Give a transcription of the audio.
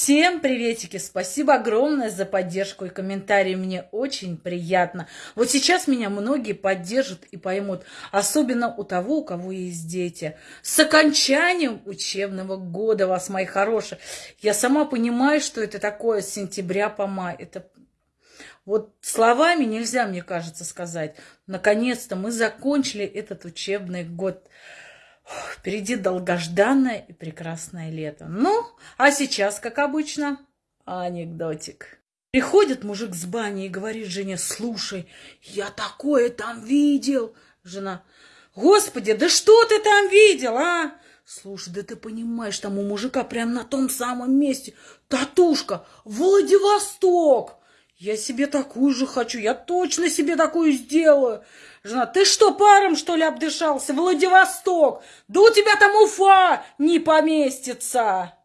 Всем приветики! Спасибо огромное за поддержку и комментарии. Мне очень приятно. Вот сейчас меня многие поддержат и поймут. Особенно у того, у кого есть дети. С окончанием учебного года вас, мои хорошие. Я сама понимаю, что это такое с сентября по май. Это вот словами нельзя, мне кажется, сказать. Наконец-то мы закончили этот учебный год. Впереди долгожданное и прекрасное лето. Ну, а сейчас, как обычно, анекдотик. Приходит мужик с бани и говорит жене, слушай, я такое там видел. Жена, господи, да что ты там видел, а? Слушай, да ты понимаешь, там у мужика прям на том самом месте татушка Владивосток. Я себе такую же хочу, я точно себе такую сделаю. Жена, ты что, паром, что ли, обдышался? Владивосток! Да у тебя там Уфа не поместится!